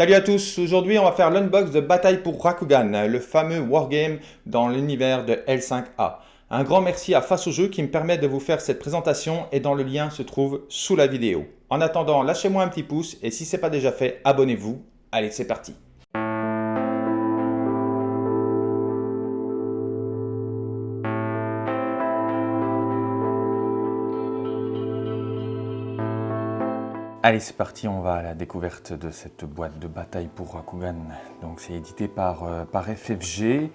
Salut à tous, aujourd'hui on va faire l'unbox de Bataille pour Rakugan, le fameux wargame dans l'univers de L5A. Un grand merci à Face au jeu qui me permet de vous faire cette présentation et dont le lien se trouve sous la vidéo. En attendant, lâchez-moi un petit pouce et si ce n'est pas déjà fait, abonnez-vous. Allez, c'est parti Allez, c'est parti, on va à la découverte de cette boîte de bataille pour Rakugan. Donc, c'est édité par, euh, par FFG.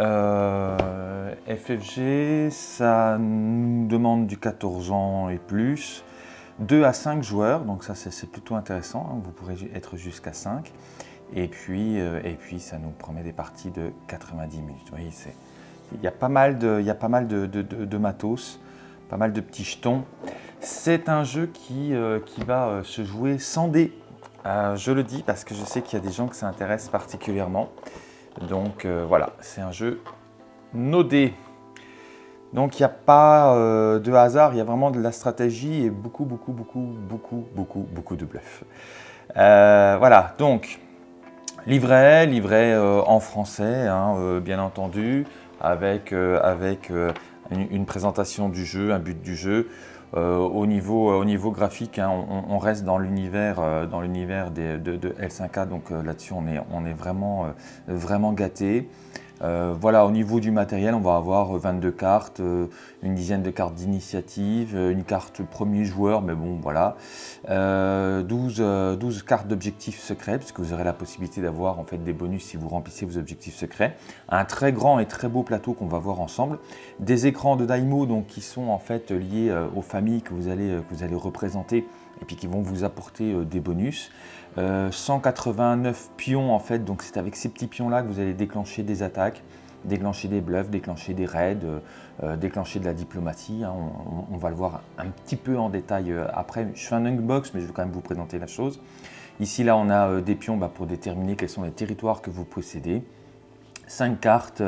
Euh, FFG, ça nous demande du 14 ans et plus. 2 à 5 joueurs, donc ça c'est plutôt intéressant, hein. vous pourrez être jusqu'à 5. Et puis, euh, et puis ça nous promet des parties de 90 minutes. Il y a pas mal de, y a pas mal de matos, pas mal de petits jetons. C'est un jeu qui, euh, va euh, se jouer sans dés. Euh, je le dis parce que je sais qu'il y a des gens que ça intéresse particulièrement. Donc voilà, c'est un jeu no dés. Donc il n'y a pas de hasard, il y a vraiment de la stratégie et beaucoup, beaucoup, beaucoup, beaucoup, beaucoup, beaucoup de bluff. voilà, donc livret, livret en français, hein, bien entendu, avec une, présentation du jeu, un but du jeu. Euh, au, niveau, au niveau graphique, hein, on, reste dans l'univers euh, de, de, L5A, donc euh, là-dessus on est, on est vraiment, vraiment gâté. Euh, voilà, au niveau du matériel, on va avoir 22 cartes, euh, une dizaine de cartes d'initiative, euh, une carte premier joueur, mais bon, voilà. 12, 12 cartes d'objectifs secrets, puisque vous aurez la possibilité d'avoir en fait des bonus si vous remplissez vos objectifs secrets. Un très grand et très beau plateau qu'on va voir ensemble. Des écrans de Daimo, donc qui sont en fait liés aux familles que vous allez représenter et puis qui vont vous apporter des bonus. 189 euh, pions en fait, donc c'est avec ces petits pions là que vous allez déclencher des attaques, déclencher des bluffs, déclencher des raids, euh, euh, déclencher de la diplomatie. Hein. on, va le voir un petit peu en détail après. Je fais un unbox, mais je vais quand même vous présenter la chose. Ici, là, on a des pions bah, pour déterminer quels sont les territoires que vous possédez. 5 cartes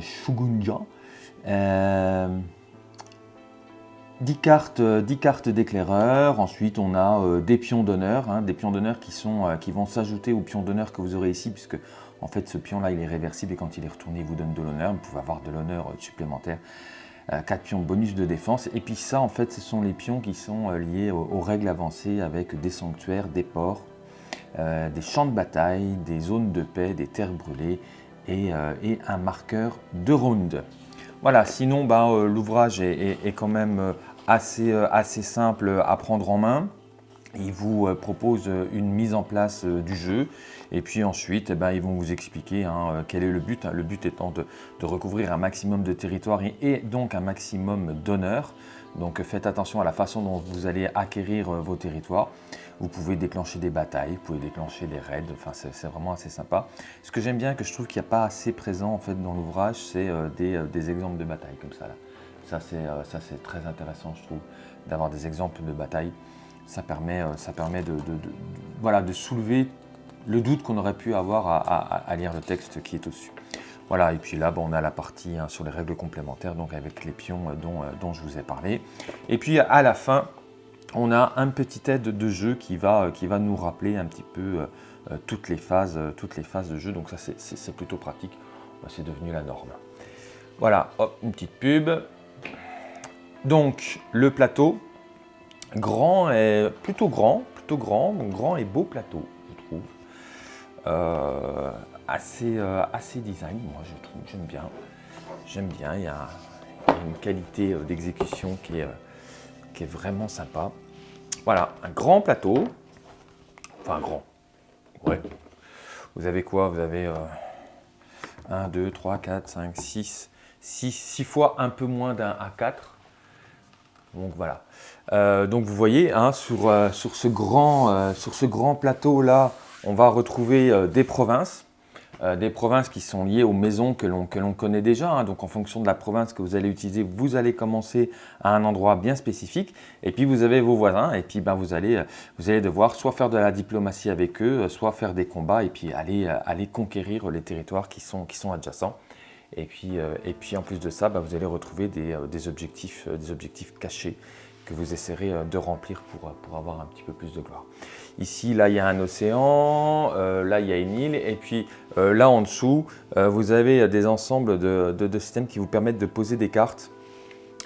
Shugunja. 10 cartes, 10 euh, d'éclaireur, ensuite on a euh, des pions d'honneur, hein, des pions d'honneur qui, euh, qui vont s'ajouter aux pions d'honneur que vous aurez ici, puisque en fait ce pion là il est réversible et quand il est retourné il vous donne de l'honneur, vous pouvez avoir de l'honneur supplémentaire. 4 pions bonus de défense, et puis ça en fait ce sont les pions qui sont liés aux, règles avancées avec des sanctuaires, des ports, des champs de bataille, des zones de paix, des terres brûlées et, un marqueur de round. Voilà, sinon bah, l'ouvrage est, quand même assez, euh, assez simple à prendre en main. Il vous euh, propose une mise en place euh, du jeu et puis ensuite eh ben, ils vont vous expliquer hein, quel est le but. Le but étant de, recouvrir un maximum de territoire et, donc un maximum d'honneur. Donc faites attention à la façon dont vous allez acquérir vos territoires. Vous pouvez déclencher des batailles, vous pouvez déclencher des raids, enfin c'est vraiment assez sympa. Ce que j'aime bien, que je trouve qu'il n'y a pas assez présent en fait dans l'ouvrage, c'est des, des exemples de batailles comme ça. Là. Euh, ça, c'est très intéressant, je trouve, d'avoir des exemples de bataille. Ça permet, euh, de, soulever le doute qu'on aurait pu avoir à, lire le texte qui est au-dessus. Voilà, et puis là, on a la partie hein, sur les règles complémentaires, donc avec les pions euh, dont, je vous ai parlé. Et puis à la fin, on a un petit aide de jeu qui va, qui va nous rappeler un petit peu toutes, les phases, toutes les phases de jeu, donc ça c'est plutôt pratique, c'est devenu la norme. Voilà, hop, une petite pub. Donc le plateau, grand et plutôt grand, plutôt grand, grand et beau plateau, je trouve. Euh, assez, euh, design, moi je trouve, j'aime bien. J'aime bien, il y, a, une qualité euh, d'exécution qui est, qui est vraiment sympa. Voilà, un grand plateau, enfin grand, ouais. Vous avez quoi? Vous avez 1, 2, 3, 4, 5, 6, 6, 6 fois un peu moins d'un A4 donc voilà. Euh, donc vous voyez, hein, sur, euh, sur, ce grand, euh, sur ce grand plateau là, on va retrouver des provinces. Des provinces qui sont liées aux maisons que l'on connaît déjà. Hein. donc en fonction de la province que vous allez utiliser, vous allez commencer à un endroit bien spécifique. Et puis vous avez vos voisins et puis ben, vous, allez, vous allez devoir soit faire de la diplomatie avec eux, soit faire des combats et puis aller, aller conquérir les territoires qui sont, qui sont adjacents. Et puis, euh, et puis en plus de ça, bah, vous allez retrouver des, euh, objectifs, euh, des objectifs cachés que vous essaierez de remplir pour, pour avoir un petit peu plus de gloire. Ici, là, il y a un océan, là, il y a une île, et puis là, en dessous, vous avez des ensembles de, de, systèmes qui vous permettent de poser des cartes,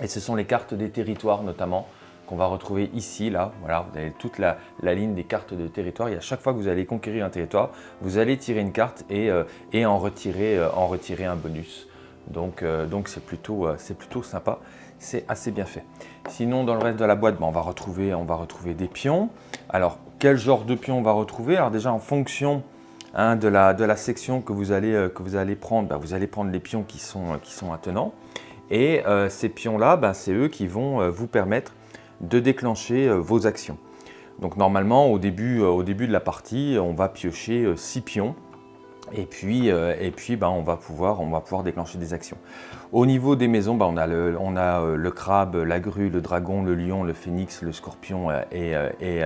et ce sont les cartes des territoires notamment qu'on va retrouver ici, là. Voilà, vous avez toute la, ligne des cartes de territoire. Et à chaque fois que vous allez conquérir un territoire, vous allez tirer une carte et, euh, en, retirer, euh, en retirer un bonus. Donc euh, donc c'est plutôt, plutôt sympa, c'est assez bien fait. Sinon, dans le reste de la boîte, ben, on, va retrouver, on va retrouver des pions. Alors, quel genre de pions on va retrouver Alors déjà, en fonction hein, de, la, section que vous allez, allez prendre, ben, vous allez prendre les pions qui sont, qui sont attenants. Et ces pions-là, ben, c'est eux qui vont vous permettre de déclencher euh, vos actions. Donc normalement, au début, euh, au début de la partie, on va piocher 6 euh, pions et puis, et puis ben, on, va pouvoir, on va pouvoir déclencher des actions. Au niveau des maisons, ben, on a, le, on a le crabe, la grue, le dragon, le lion, le phénix, le scorpion et, et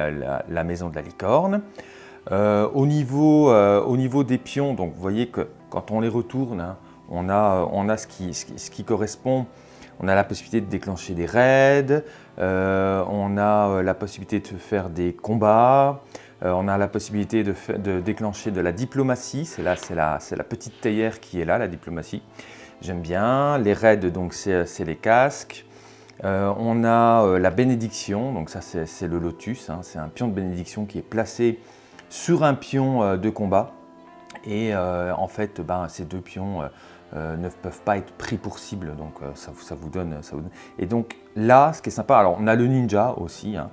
la, maison de la licorne. au, niveau, au niveau des pions, donc vous voyez que quand on les retourne, hein, on a, on a ce, qui, ce qui correspond on a la possibilité de déclencher des raids, euh, on a euh, la possibilité de faire des combats, euh, on a la possibilité de, déclencher de la diplomatie, c'est la, la, petite théière qui est là, la diplomatie. J'aime bien. Les raids, donc c'est les casques. on a la bénédiction, donc ça c'est le lotus, hein. c'est un pion de bénédiction qui est placé sur un pion de combat. Et en fait, ben, ces deux pions euh, ne peuvent pas être pris pour cible, donc euh, ça, vous donne, ça, vous Et donc là, ce qui est sympa, alors on a le ninja aussi, hein,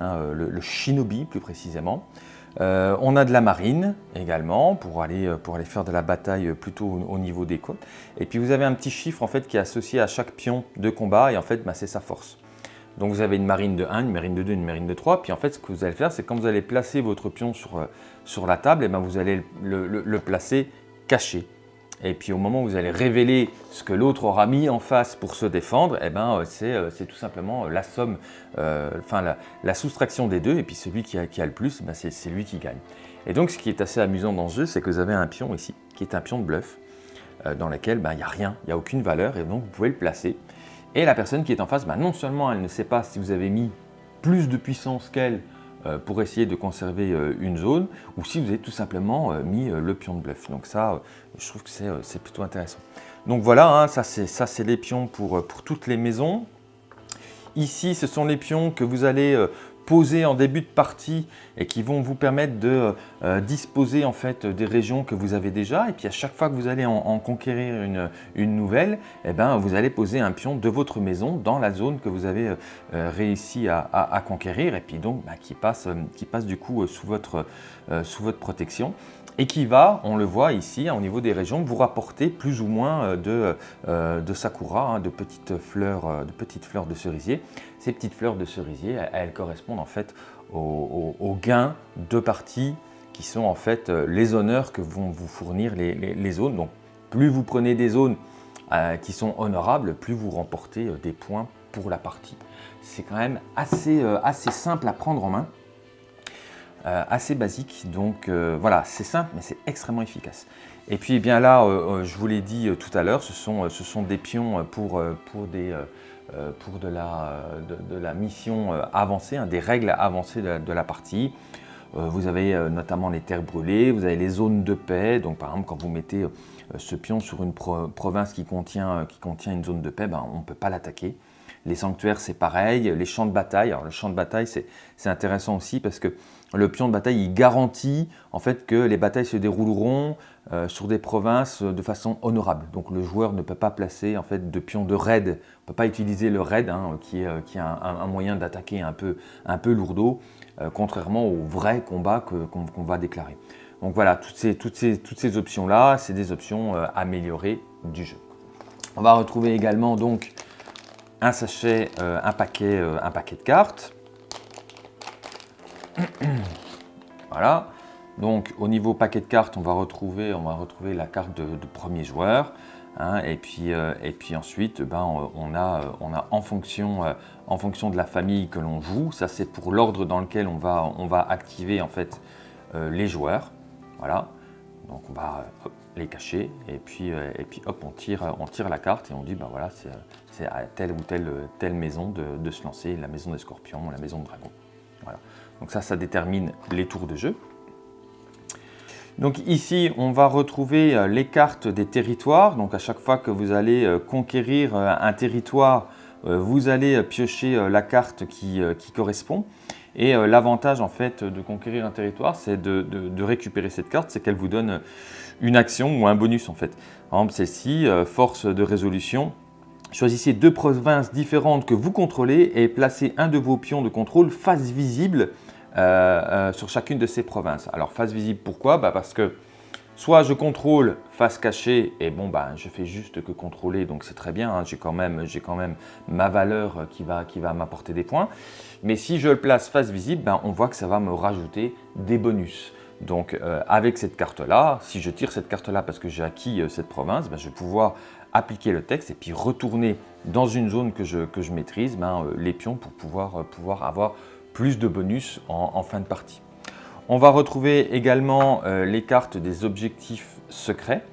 hein, euh, le, shinobi plus précisément. on a de la marine également pour aller, pour aller faire de la bataille plutôt au, niveau des côtes. Et puis vous avez un petit chiffre en fait qui est associé à chaque pion de combat et en fait bah, c'est sa force. Donc vous avez une marine de 1, une marine de 2, une marine de 3. Puis en fait ce que vous allez faire c'est quand vous allez placer votre pion sur, sur la table, et ben vous allez le placer caché. Et puis au moment où vous allez révéler ce que l'autre aura mis en face pour se défendre, eh ben, euh, euh, c'est tout simplement euh, la somme, enfin la, soustraction des deux, et puis celui qui a, le plus, ben, c'est lui qui gagne. Et donc ce qui est assez amusant dans ce jeu, c'est que vous avez un pion ici, qui est un pion de bluff, dans lequel ben, il n'y a rien, il n'y a aucune valeur, et donc vous pouvez le placer. Et la personne qui est en face, ben, non seulement elle ne sait pas si vous avez mis plus de puissance qu'elle, pour essayer de conserver euh, une zone, ou si vous avez tout simplement euh, mis le pion de bluff. Donc ça, je trouve que c'est plutôt intéressant. Donc voilà, hein, ça c'est les pions pour toutes les maisons. Ici, ce sont les pions que vous allez posés en début de partie et qui vont vous permettre de euh, disposer en fait des régions que vous avez déjà. Et puis à chaque fois que vous allez en, conquérir une, nouvelle, eh ben, vous allez poser un pion de votre maison dans la zone que vous avez euh, réussi à, conquérir et puis donc bah, qui, passe, du coup euh, sous votre protection et qui va, on le voit ici, au niveau des régions, vous rapporter plus ou moins euh, de, euh, de sakura, hein, de, petites fleurs, euh, de petites fleurs de cerisier. Ces petites fleurs de cerisier, elles, correspondent en fait aux, gains de partie qui sont en fait les honneurs que vont vous fournir les, zones. Donc plus vous prenez des zones qui sont honorables, plus vous remportez des points pour la partie. C'est quand même assez, assez simple à prendre en main. Euh, assez basique. Donc euh, voilà, c'est simple, mais c'est extrêmement efficace. Et puis eh bien là, euh, je vous l'ai dit tout à l'heure, ce sont, ce sont des pions pour, pour, des, pour de, la, de, la mission avancée, hein, des règles avancées de, la partie. vous avez notamment les terres brûlées, vous avez les zones de paix. Donc par exemple, quand vous mettez ce pion sur une province qui contient, qui contient une zone de paix, ben, on ne peut pas l'attaquer. Les sanctuaires, c'est pareil. Les champs de bataille, alors le champ de bataille, c'est intéressant aussi parce que le pion de bataille, il garantit en fait que les batailles se dérouleront euh, sur des provinces de façon honorable. Donc le joueur ne peut pas placer en fait de pion de raid, ne peut pas utiliser le raid hein, qui est, euh, un, moyen d'attaquer un peu, un peu lourdeau, euh, contrairement au vrai combat qu'on va déclarer. Donc voilà, toutes ces, options-là, c'est des options améliorées du jeu. On va retrouver également donc un sachet, un paquet de cartes. voilà. Donc au niveau paquet de cartes, on va retrouver, on va retrouver la carte de, premier joueur. Hein, et, puis, euh, et puis ensuite, ben, on, a, on a en fonction, euh, en fonction de la famille que l'on joue, ça c'est pour l'ordre dans lequel on va, on va activer en fait euh, les joueurs. Voilà. Donc on va les cacher et puis, hop, on tire, on tire la carte et on dit bah voilà, c'est à telle ou telle, maison de, se lancer, la maison des scorpions, la maison de dragon. Donc ça, ça détermine les tours de jeu. Donc ici, on va retrouver euh, les cartes des territoires. Donc à chaque fois que vous allez euh, conquérir euh, un territoire, vous allez piocher la carte qui, correspond. Et l'avantage en fait de conquérir un territoire, c'est de, récupérer cette carte, c'est qu'elle vous donne une action ou un bonus en fait. Par exemple celle-ci, force de résolution. Choisissez deux provinces différentes que vous contrôlez et placez un de vos pions de contrôle face visible euh, euh, sur chacune de ces provinces. Alors face visible, pourquoi? Bah, Parce que soit je contrôle face cachée et bon bah je fais juste que contrôler donc c'est très bien, hein, j'ai quand, même, quand même ma valeur qui va, qui va m'apporter des points. Mais si je le place face visible, bah, on voit que ça va me rajouter des bonus. Donc euh, avec cette carte-là, si je tire cette carte-là parce que j'ai acquis cette province, bah, je vais pouvoir appliquer le texte et puis retourner dans une zone que je, que je maîtrise les pions pour pouvoir, pouvoir avoir plus de bonus en, fin de partie. On va retrouver également euh, les cartes des objectifs secrets.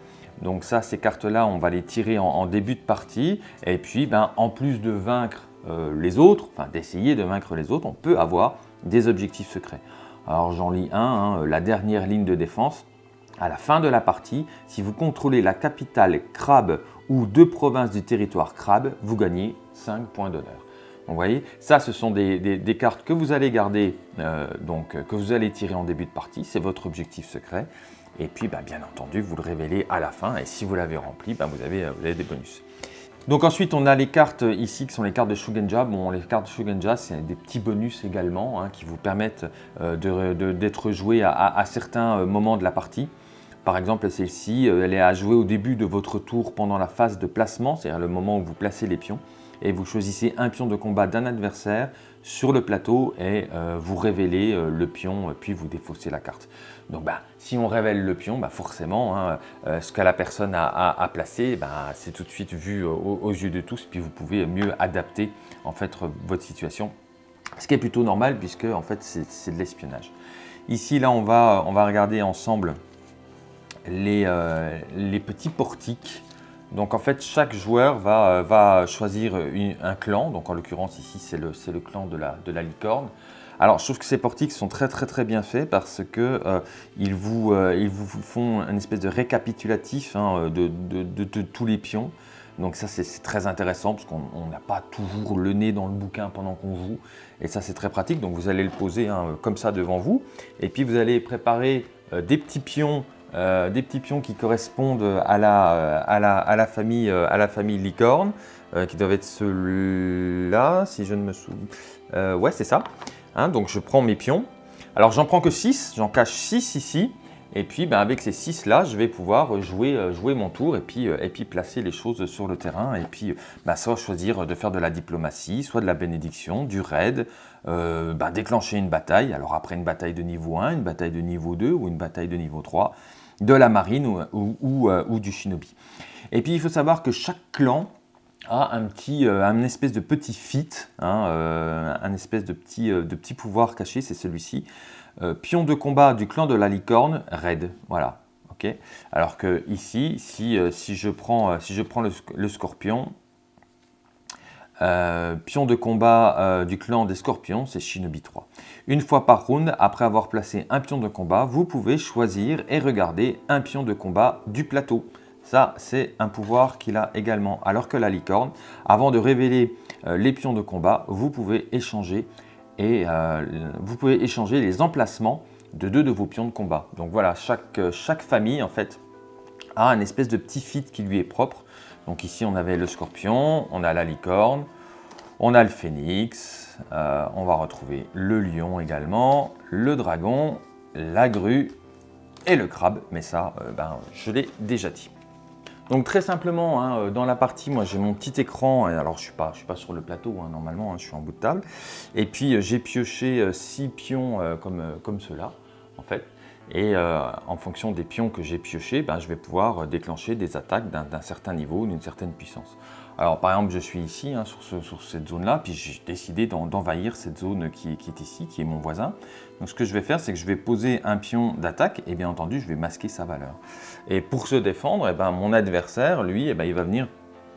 Donc ça, ces cartes-là, on va les tirer en, début de partie. Et puis, ben, en plus de vaincre euh, les autres, enfin d'essayer de vaincre les autres, on peut avoir des objectifs secrets. Alors j'en lis un, hein, la dernière ligne de défense. À la fin de la partie, si vous contrôlez la capitale crabe ou deux provinces du territoire crabe, vous gagnez 5 points d'honneur. Vous voyez, ça ce sont des, cartes que vous allez garder, euh, donc que vous allez tirer en début de partie, c'est votre objectif secret. Et puis bah, bien entendu, vous le révélez à la fin et si vous l'avez rempli, bah, vous, avez, vous avez des bonus. Donc ensuite, on a les cartes ici qui sont les cartes de Shugenja. Bon, les cartes de Shugenja, c'est des petits bonus également hein, qui vous permettent euh, d'être joués à, certains euh, moments de la partie. Par exemple, celle-ci, elle est à jouer au début de votre tour pendant la phase de placement, c'est-à-dire le moment où vous placez les pions et vous choisissez un pion de combat d'un adversaire sur le plateau et euh, vous révélez euh, le pion puis vous défaussez la carte. Donc bah, si on révèle le pion, bah, forcément hein, euh, ce que la personne a, placé, bah, c'est tout de suite vu aux, yeux de tous puis vous pouvez mieux adapter en fait votre situation. Ce qui est plutôt normal puisque en fait c'est de l'espionnage. Ici là on va, on va regarder ensemble les, les petits portiques donc en fait, chaque joueur va, euh, choisir un clan. Donc en l'occurrence ici, c'est le, clan de la, licorne. Alors je trouve que ces portiques sont très très très bien faits parce qu'ils euh, euh, vous, font une espèce de récapitulatif hein, de, tous les pions. Donc ça c'est très intéressant parce qu'on n'a pas toujours le nez dans le bouquin pendant qu'on joue. Et ça c'est très pratique. Donc vous allez le poser hein, comme ça devant vous. Et puis vous allez préparer des petits pions euh, des petits pions qui correspondent à la, euh, à la, famille, euh, à la famille licorne, qui doivent être ceux-là, si je ne me souviens. ouais, c'est ça. Hein, donc je prends mes pions. Alors j'en prends que 6, j'en cache 6 ici. Et puis ben, avec ces 6 là, je vais pouvoir jouer, jouer mon tour et puis, et puis placer les choses sur le terrain. Et puis ben, soit choisir de faire de la diplomatie, soit de la bénédiction, du raid, ben, déclencher une bataille. Alors après une bataille de niveau 1, une bataille de niveau 2 ou une bataille de niveau 3 de la marine ou, euh, ou, du shinobi. Et puis il faut savoir que chaque clan a un petit, euh, un espèce de petit fit, hein, euh, un espèce de petit, de petit pouvoir caché, c'est celui-ci. pion de combat du clan de la licorne, raid, voilà. ok Alors que ici, si, si, je prends, si je prends le scorpion, euh, pion de combat euh, du clan des scorpions, c'est Shinobi 3. Une fois par round, après avoir placé un pion de combat, vous pouvez choisir et regarder un pion de combat du plateau. Ça, c'est un pouvoir qu'il a également. Alors que la licorne, avant de révéler euh, les pions de combat, vous pouvez échanger et vous pouvez échanger les emplacements de deux de vos pions de combat. Donc voilà, chaque, chaque famille en fait a un espèce de petit fit qui lui est propre. Donc ici, on avait le scorpion, on a la licorne, on a le phénix, euh, on va retrouver le lion également, le dragon, la grue et le crabe. Mais ça, euh, ben, je l'ai déjà dit. Donc très simplement, hein, euh, dans la partie, moi j'ai mon petit écran, alors je ne suis, pas, sur le plateau hein, normalement, hein, je suis en bout de table. Et puis j'ai pioché 6 pions comme, comme cela. en fait. Et euh, en fonction des pions que j'ai piochés, ben, je vais pouvoir déclencher des attaques d'un certain niveau, d'une certaine puissance. Alors par exemple, je suis ici, hein, sur, cette zone-là, puis j'ai décidé d'envahir cette zone qui, est ici, qui est mon voisin. Donc ce que je vais faire, c'est que je vais poser un pion d'attaque, et bien entendu, je vais masquer sa valeur. Et pour se défendre, eh ben, mon adversaire, lui, eh ben, il va venir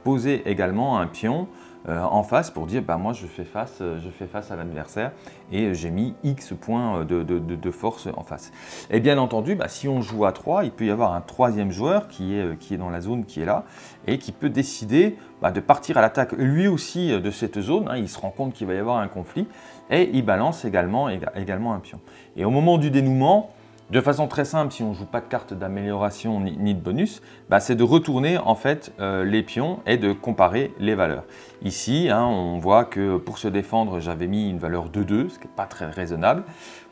poser également un pion euh, en face pour dire bah, moi je fais face, euh, je fais face à l'adversaire et j'ai mis X points de, force en face. Et bien entendu, bah, si on joue à 3, il peut y avoir un troisième joueur qui est, euh, qui est dans la zone qui est là et qui peut décider bah, de partir à l'attaque lui aussi de cette zone. Hein. il se rend compte qu'il va y avoir un conflit et il balance également, également un pion. Et au moment du dénouement, de façon très simple, si on ne joue pas de carte d'amélioration ni, de bonus, bah, c'est de retourner en fait euh, les pions et de comparer les valeurs. Ici, hein, on voit que pour se défendre, j'avais mis une valeur de 2, ce qui n'est pas très raisonnable.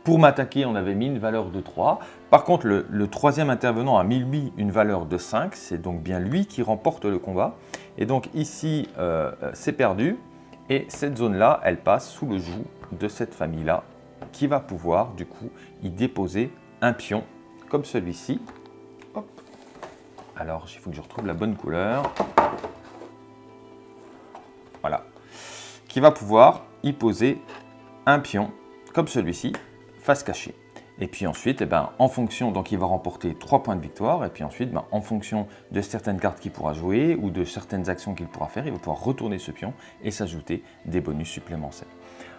Pour m'attaquer, on avait mis une valeur de 3. Par contre, le, troisième intervenant a mis lui une valeur de 5. C'est donc bien lui qui remporte le combat. Et donc ici, euh, c'est perdu. Et cette zone-là, elle passe sous le joug de cette famille-là qui va pouvoir du coup y déposer un pion comme celui-ci. Alors, il faut que je retrouve la bonne couleur. Voilà. Qui va pouvoir y poser un pion comme celui-ci, face cachée. Et puis ensuite, eh ben, en fonction, donc il va remporter 3 points de victoire. Et puis ensuite, ben, en fonction de certaines cartes qu'il pourra jouer ou de certaines actions qu'il pourra faire, il va pouvoir retourner ce pion et s'ajouter des bonus supplémentaires.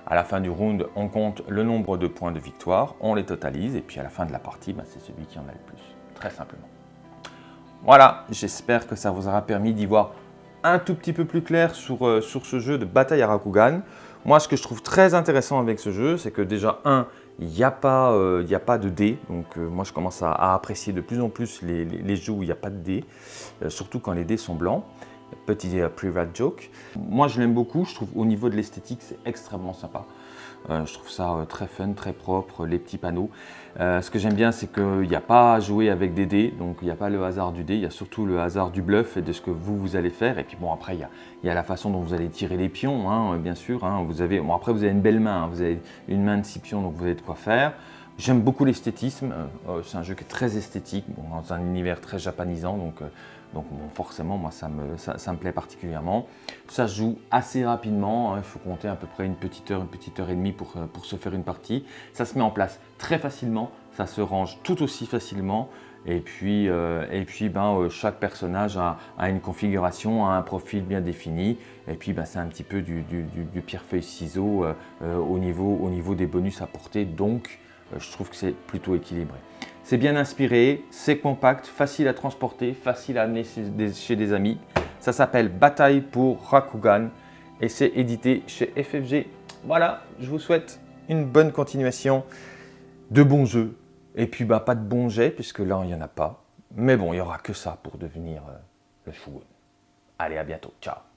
À la fin du round, on compte le nombre de points de victoire, on les totalise et puis à la fin de la partie, ben, c'est celui qui en a le plus, très simplement. Voilà, j'espère que ça vous aura permis d'y voir un tout petit peu plus clair sur, euh, ce jeu de bataille à. Moi, ce que je trouve très intéressant avec ce jeu, c'est que déjà, un, il n'y a, pas, euh, a pas de dés. Donc, euh, moi, je commence à, apprécier de plus en plus les, les, jeux où il n'y a pas de dés, surtout quand les dés sont blancs. Petit euh, private joke. Moi, je l'aime beaucoup. Je trouve au niveau de l'esthétique, c'est extrêmement sympa. Euh, je trouve ça euh, très fun, très propre, les petits panneaux. ce que j'aime bien, c'est qu'il n'y a pas à jouer avec des dés, donc il n'y a pas le hasard du dé, il y a surtout le hasard du bluff et de ce que vous, vous allez faire. Et puis bon, après, il y a, la façon dont vous allez tirer les pions, hein, bien sûr. Hein. Vous avez, bon, après, vous avez une belle main, hein. vous avez une main de six pions, donc vous avez de quoi faire. J'aime beaucoup l'esthétisme, c'est un jeu qui est très esthétique, dans un univers très japonisant, donc donc forcément, moi, ça me, ça, me, plaît particulièrement. Ça se joue assez rapidement, hein. il faut compter à peu près une petite heure, une petite heure et demie pour, euh, pour se faire une partie. Ça se met en place très facilement, ça se range tout aussi facilement. Et puis, euh, ben, euh, chaque personnage a, une configuration, a un profil bien défini. Et puis ben, c'est un petit peu du, du, pierre-feuille-ciseau au, niveau, au niveau des bonus apportés. Donc je trouve que c'est plutôt équilibré. C'est bien inspiré, c'est compact, facile à transporter, facile à amener chez des, amis. Ça s'appelle Bataille pour Rakugan et c'est édité chez FFG. Voilà, je vous souhaite une bonne continuation, de bons jeux. Et puis bah, pas de bons jets puisque là il n'y en a pas. Mais bon, il n'y aura que ça pour devenir euh, le Shogun. Allez, à bientôt. Ciao